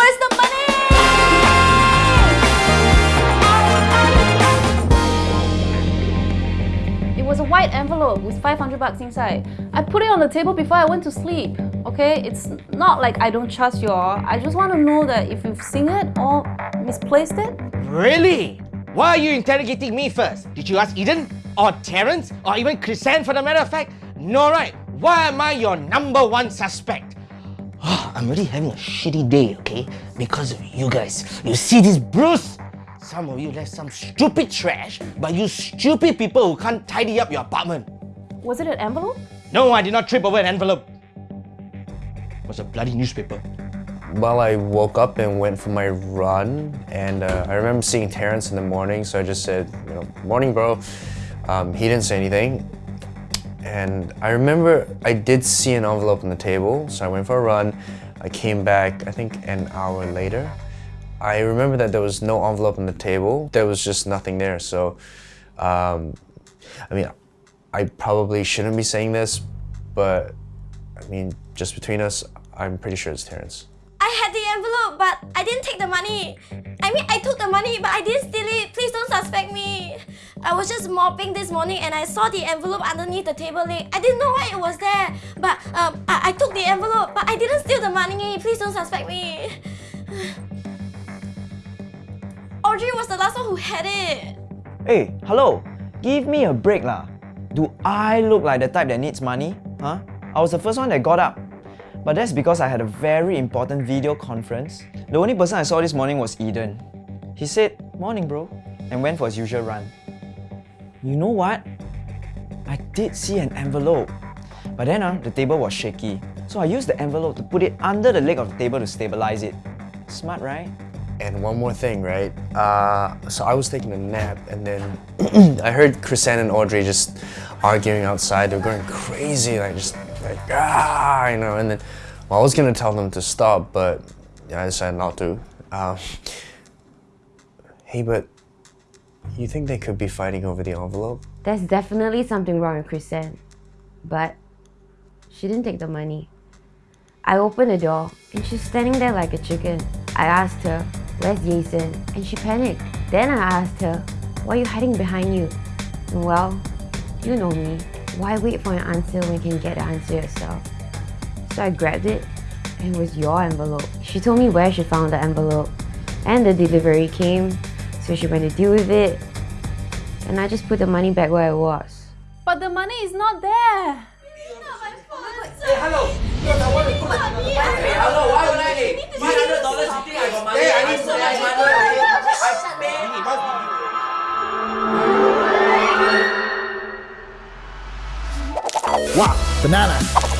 Where's the money? It was a white envelope with 500 bucks inside. I put it on the table before I went to sleep. Okay, it's not like I don't trust you all. I just want to know that if you've seen it or misplaced it. Really? Why are you interrogating me first? Did you ask Eden? Or Terence? Or even Chrisanne for the matter of fact? No, right? Why am I your number one suspect? I'm really having a shitty day, okay? Because of you guys. You see this Bruce? Some of you left some stupid trash, but you stupid people who can't tidy up your apartment. Was it an envelope? No, I did not trip over an envelope. It was a bloody newspaper. Well, I woke up and went for my run, and uh, I remember seeing Terence in the morning, so I just said, you know, morning, bro. Um, he didn't say anything, and I remember I did see an envelope on the table, so I went for a run. I came back, I think, an hour later. I remember that there was no envelope on the table. There was just nothing there. So, um, I mean, I probably shouldn't be saying this, but I mean, just between us, I'm pretty sure it's Terence. I had the envelope, but I didn't take the money. I mean, I took the money, but I didn't steal it. Please don't suspect me. I was just mopping this morning and I saw the envelope underneath the table leg. I didn't know why it was there, but um, I, I took the envelope, but I didn't steal the money. Please don't suspect me. Audrey was the last one who had it. Hey, hello. Give me a break lah. Do I look like the type that needs money? Huh? I was the first one that got up. But that's because I had a very important video conference. The only person I saw this morning was Eden. He said, morning bro, and went for his usual run. You know what? I did see an envelope. But then uh, the table was shaky. So I used the envelope to put it under the leg of the table to stabilize it. Smart, right? And one more thing, right? Uh, so I was taking a nap and then I heard Chrisanne and Audrey just arguing outside. They were going crazy, like just like, ah, you know, and then well, I was gonna tell them to stop, but yeah, I decided not to. Um, hey, but you think they could be fighting over the envelope? There's definitely something wrong with Chrisanne. But she didn't take the money. I opened the door and she's standing there like a chicken. I asked her, where's Jason? And she panicked. Then I asked her, why are you hiding behind you? And well, you know me. Why wait for an answer when you can get the answer yourself? So I grabbed it and it was your envelope. She told me where she found the envelope and the delivery came so she went to deal with it and I just put the money back where it was. But the money is not there. Hey, hello! Because I want to put Hey, hello, why would I? Hey, $500 you think I got money? Hey, I Wow, banana.